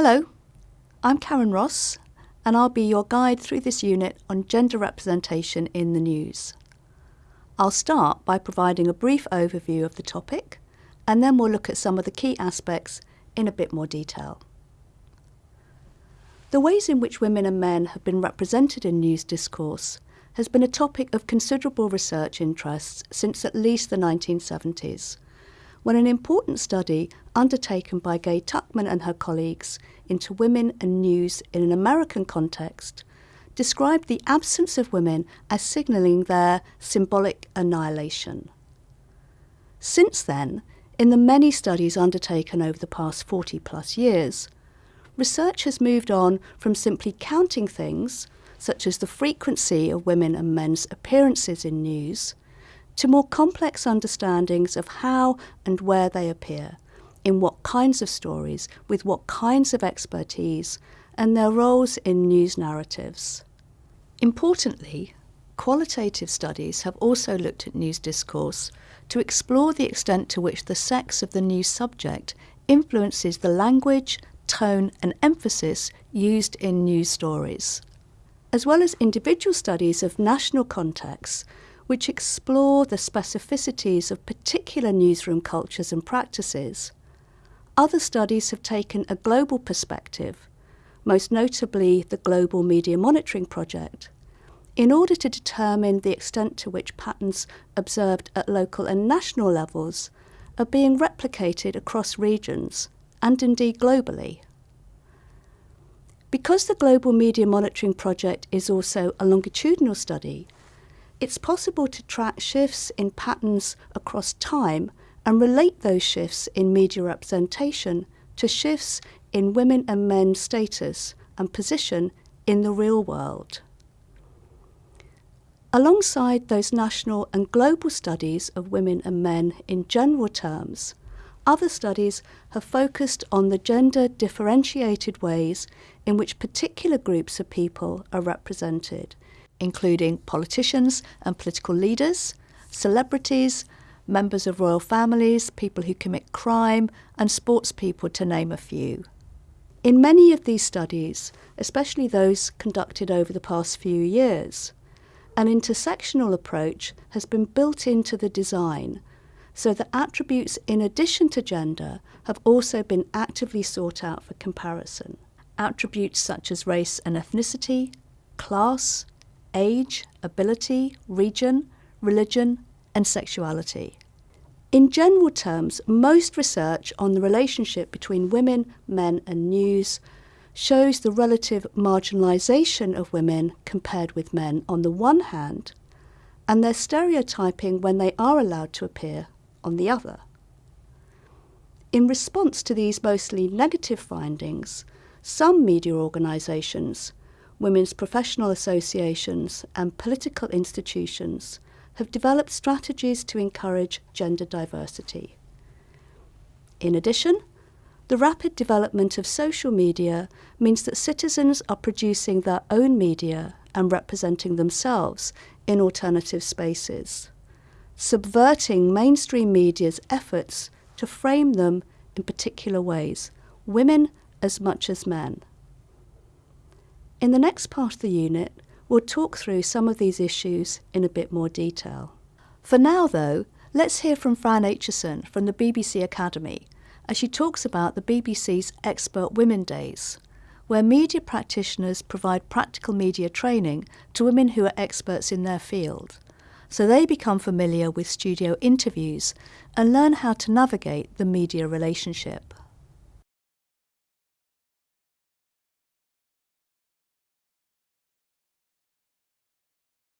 Hello, I'm Karen Ross, and I'll be your guide through this unit on gender representation in the news. I'll start by providing a brief overview of the topic, and then we'll look at some of the key aspects in a bit more detail. The ways in which women and men have been represented in news discourse has been a topic of considerable research interests since at least the 1970s, when an important study undertaken by Gaye Tuchman and her colleagues into women and news in an American context described the absence of women as signalling their symbolic annihilation. Since then, in the many studies undertaken over the past 40 plus years, research has moved on from simply counting things such as the frequency of women and men's appearances in news, to more complex understandings of how and where they appear, in what kinds of stories, with what kinds of expertise, and their roles in news narratives. Importantly, qualitative studies have also looked at news discourse to explore the extent to which the sex of the news subject influences the language, tone, and emphasis used in news stories as well as individual studies of national contexts which explore the specificities of particular newsroom cultures and practices. Other studies have taken a global perspective, most notably the Global Media Monitoring Project, in order to determine the extent to which patterns observed at local and national levels are being replicated across regions and indeed globally. Because the Global Media Monitoring Project is also a longitudinal study, it's possible to track shifts in patterns across time and relate those shifts in media representation to shifts in women and men's status and position in the real world. Alongside those national and global studies of women and men in general terms, other studies have focused on the gender differentiated ways in which particular groups of people are represented, including politicians and political leaders, celebrities, members of royal families, people who commit crime, and sports people, to name a few. In many of these studies, especially those conducted over the past few years, an intersectional approach has been built into the design so the attributes in addition to gender have also been actively sought out for comparison. Attributes such as race and ethnicity, class, age, ability, region, religion, and sexuality. In general terms, most research on the relationship between women, men, and news shows the relative marginalisation of women compared with men on the one hand, and their stereotyping when they are allowed to appear on the other. In response to these mostly negative findings, some media organisations, women's professional associations, and political institutions have developed strategies to encourage gender diversity. In addition, the rapid development of social media means that citizens are producing their own media and representing themselves in alternative spaces subverting mainstream media's efforts to frame them in particular ways, women as much as men. In the next part of the unit, we'll talk through some of these issues in a bit more detail. For now, though, let's hear from Fran Aitchison from the BBC Academy as she talks about the BBC's Expert Women Days, where media practitioners provide practical media training to women who are experts in their field so they become familiar with studio interviews and learn how to navigate the media relationship.